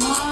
someone